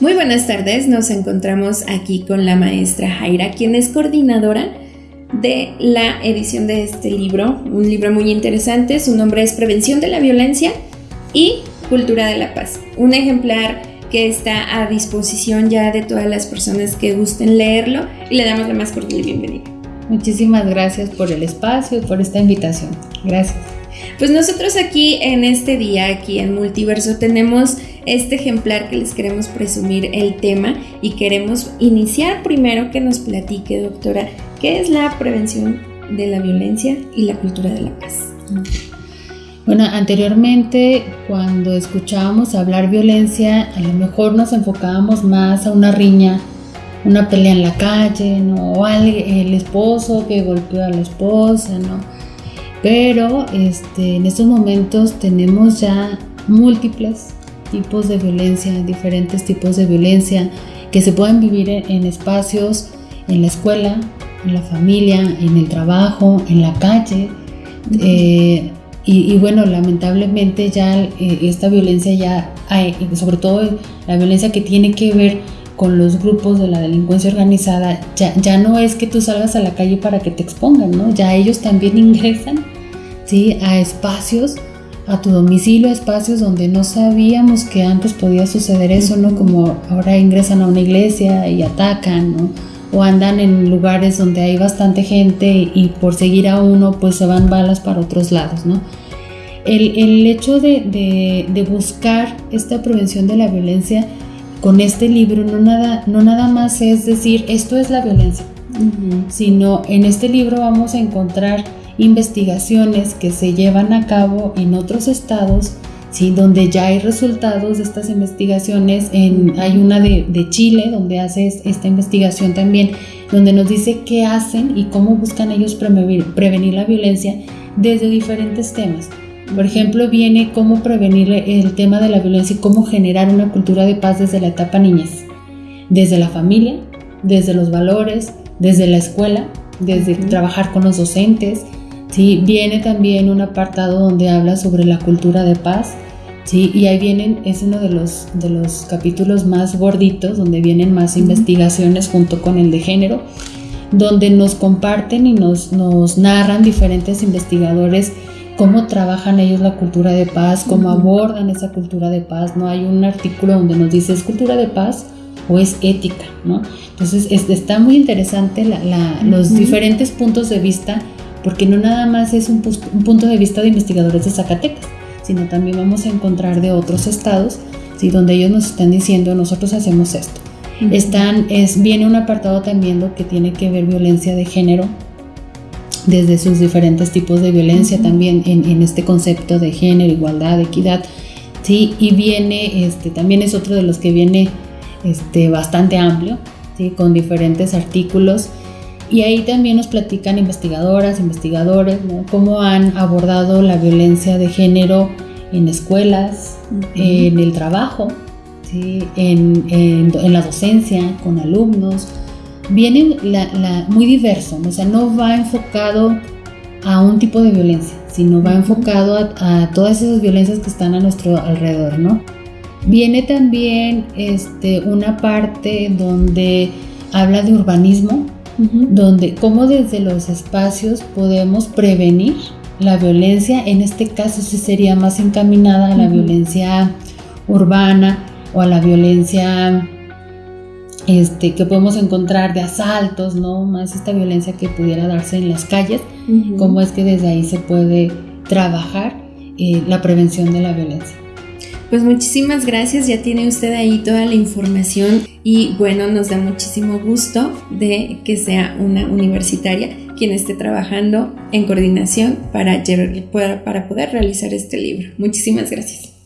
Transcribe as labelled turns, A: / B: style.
A: Muy buenas tardes, nos encontramos aquí con la maestra Jaira, quien es coordinadora de la edición de este libro, un libro muy interesante, su nombre es Prevención de la Violencia y Cultura de la Paz, un ejemplar que está a disposición ya de todas las personas que gusten leerlo y le damos la más cordial bienvenida.
B: Muchísimas gracias por el espacio y por esta invitación. Gracias.
A: Pues nosotros aquí en este día, aquí en Multiverso, tenemos este ejemplar que les queremos presumir el tema y queremos iniciar primero que nos platique, doctora, qué es la prevención de la violencia y la cultura de la paz.
B: Bueno, anteriormente cuando escuchábamos hablar violencia, a lo mejor nos enfocábamos más a una riña, una pelea en la calle, ¿no? O el esposo que golpeó a la esposa, ¿no? Pero este, en estos momentos tenemos ya múltiples tipos de violencia, diferentes tipos de violencia que se pueden vivir en, espacios, en la escuela, en la familia, en el trabajo, en la calle. Y, bueno, lamentablemente ya eh, esta violencia ya, hay, sobre todo la violencia que tiene que ver con los grupos de la delincuencia organizada, ya, ya no es que tú salgas a la calle para que te expongan, ¿no? Ya ellos también ingresan, ¿sí? A espacios, a tu domicilio, a espacios donde no sabíamos que antes podía suceder eso, ¿no? Como ahora ingresan a una iglesia y atacan, ¿no? o andan en lugares donde hay bastante gente y por seguir a uno pues se van balas para otros lados, ¿no? El, el hecho de, de, buscar esta prevención de la violencia con este libro no nada, no nada más es decir esto es la violencia, sino en este libro vamos a encontrar investigaciones que se llevan a cabo en otros estados ¿sí? donde ya hay resultados de estas investigaciones. En, hay una de, Chile donde hace esta investigación también, donde nos dice qué hacen y cómo buscan ellos prevenir, prevenir la violencia desde diferentes temas. Por ejemplo, viene cómo prevenir el tema de la violencia y cómo generar una cultura de paz desde la etapa niñez, desde la familia, desde los valores, desde la escuela, desde trabajar con los docentes, ¿sí? Viene también un apartado donde habla sobre la cultura de paz, ¿sí? Y ahí vienen, es uno de los, de los capítulos más gorditos, donde vienen más investigaciones junto con el de género, donde nos comparten y nos, nos narran diferentes investigadores cómo trabajan ellos la cultura de paz, cómo abordan esa cultura de paz, ¿no? Hay un artículo donde nos dice, ¿es cultura de paz o es ética, ¿no? Entonces, está muy interesante los diferentes puntos de vista porque no nada más es un, punto de vista de investigadores de Zacatecas, sino también vamos a encontrar de otros estados, ¿sí? donde ellos nos están diciendo, nosotros hacemos esto. Están, es, viene un apartado también lo que tiene que ver violencia de género, desde sus diferentes tipos de violencia también en, este concepto de género, igualdad, equidad, ¿sí? y viene, este, también es otro de los que viene este, bastante amplio, ¿sí? con diferentes artículos y ahí también nos platican investigadoras, investigadores, cómo han abordado la violencia de género en escuelas, en el trabajo, en, la docencia, con alumnos. Viene muy diverso, o sea, no va enfocado a un tipo de violencia, sino va enfocado a, a, todas esas violencias que están a nuestro alrededor, ¿no? Viene también este, una parte donde habla de urbanismo, donde cómo desde los espacios podemos prevenir la violencia, en este caso sí sería más encaminada a la violencia urbana o a la violencia este, que podemos encontrar de asaltos, ¿no? Más esta violencia que pudiera darse en las calles, cómo es que desde ahí se puede trabajar eh, la prevención de la violencia.
A: Pues muchísimas gracias, ya tiene usted ahí toda la información y bueno, nos da muchísimo gusto de que sea una universitaria quien esté trabajando en coordinación para, para poder realizar este libro. Muchísimas gracias.